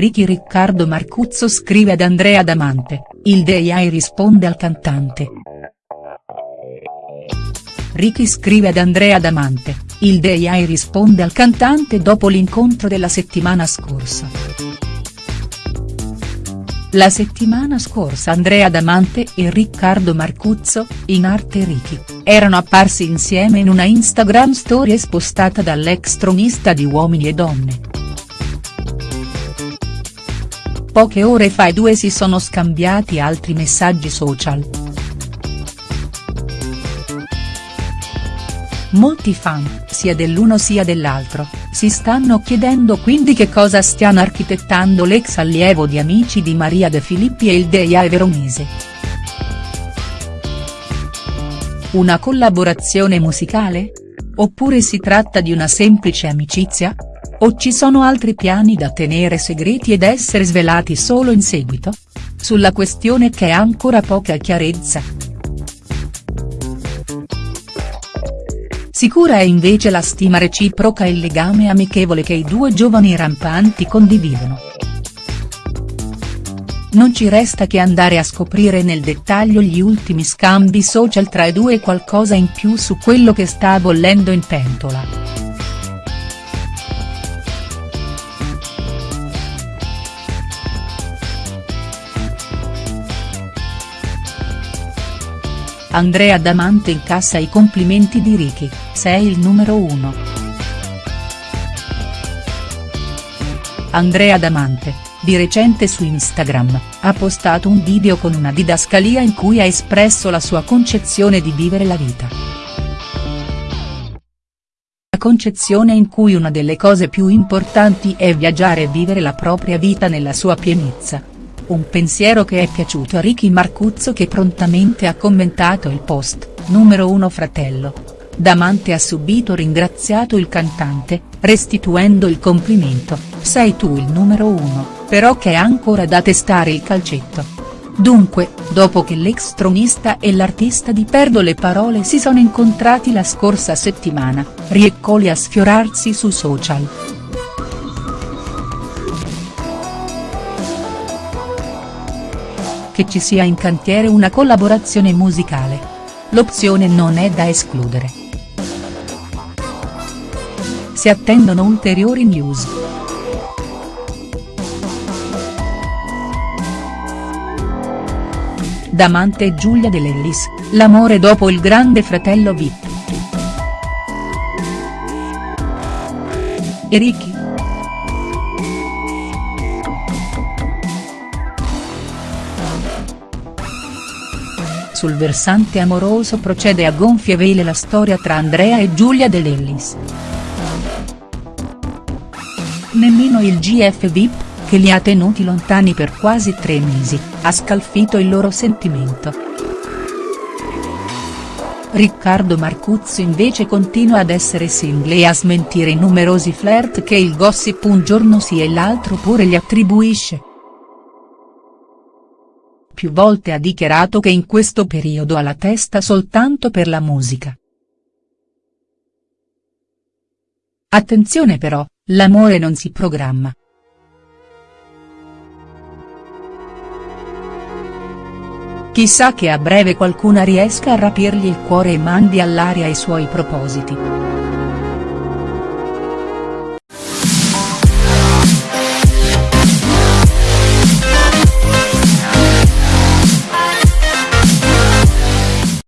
Ricky Riccardo Marcuzzo scrive ad Andrea Damante, il DEI risponde al cantante. Ricky scrive ad Andrea Damante, il DEI risponde al cantante dopo l'incontro della settimana scorsa. La settimana scorsa Andrea Damante e Riccardo Marcuzzo, in arte Ricky, erano apparsi insieme in una Instagram story spostata dall'ex tronista di Uomini e Donne. Poche ore fa i due si sono scambiati altri messaggi social. Molti fan, sia dell'uno sia dell'altro, si stanno chiedendo quindi che cosa stiano architettando l'ex allievo di Amici di Maria De Filippi e il Deia Veronese. Una collaborazione musicale? Oppure si tratta di una semplice amicizia? O ci sono altri piani da tenere segreti ed essere svelati solo in seguito? Sulla questione ha ancora poca chiarezza. Sicura è invece la stima reciproca e il legame amichevole che i due giovani rampanti condividono. Non ci resta che andare a scoprire nel dettaglio gli ultimi scambi social tra i due e qualcosa in più su quello che sta bollendo in pentola. Andrea Damante incassa i complimenti di Ricky, sei il numero uno. Andrea Damante, di recente su Instagram, ha postato un video con una didascalia in cui ha espresso la sua concezione di vivere la vita. La concezione in cui una delle cose più importanti è viaggiare e vivere la propria vita nella sua pienezza un pensiero che è piaciuto a Ricky Marcuzzo che prontamente ha commentato il post, numero 1 fratello. Damante ha subito ringraziato il cantante, restituendo il complimento, sei tu il numero 1, però che è ancora da testare il calcetto. Dunque, dopo che l'ex tronista e l'artista di Perdo le parole si sono incontrati la scorsa settimana, rieccoli a sfiorarsi su social. Che ci sia in cantiere una collaborazione musicale. L'opzione non è da escludere. Si attendono ulteriori news. Damante e Giulia De Lellis, l'amore dopo il grande fratello Vip. E Sul versante amoroso procede a gonfie vele la storia tra Andrea e Giulia De Lellis. Nemmeno il GF VIP, che li ha tenuti lontani per quasi tre mesi, ha scalfito il loro sentimento. Riccardo Marcuzzo invece continua ad essere single e a smentire i numerosi flirt che il gossip un giorno sì e l'altro pure gli attribuisce più volte ha dichiarato che in questo periodo ha la testa soltanto per la musica. Attenzione però, l'amore non si programma. Chissà che a breve qualcuna riesca a rapirgli il cuore e mandi all'aria i suoi propositi.